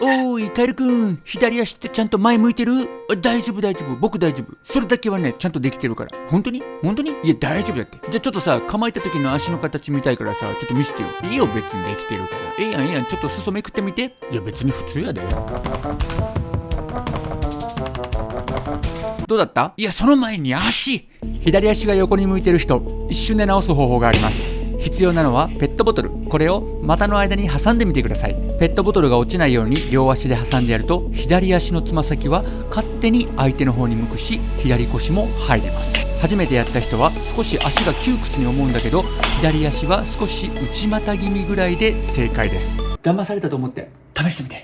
おーい、カエルくん。左足ってちゃんと前向いてる？あ大丈夫大丈夫。僕大丈夫。それだけはね、ちゃんとできてるから。本当に？本当に？いや、大丈夫だって。じゃあちょっとさ、構えた時の足の形見たいからさ、ちょっと見せてよ。いいよ、別にできてるから。ええやん、ええやん。ちょっと裾めくってみて。いや、別に普通やで。どうだった？いや、その前に足左足が横に向いてる人、一瞬で直す方法があります。必要なのはペットボトル。これを股の間に挟んでみてください。ペットボトルが落ちないように両足で挟んでやると、左足のつま先は勝手に相手の方に向くし、左腰も入れます。初めてやった人は少し足が窮屈に思うんだけど、左足は少し内股気味ぐらいで正解です。騙されたと思って試してみて。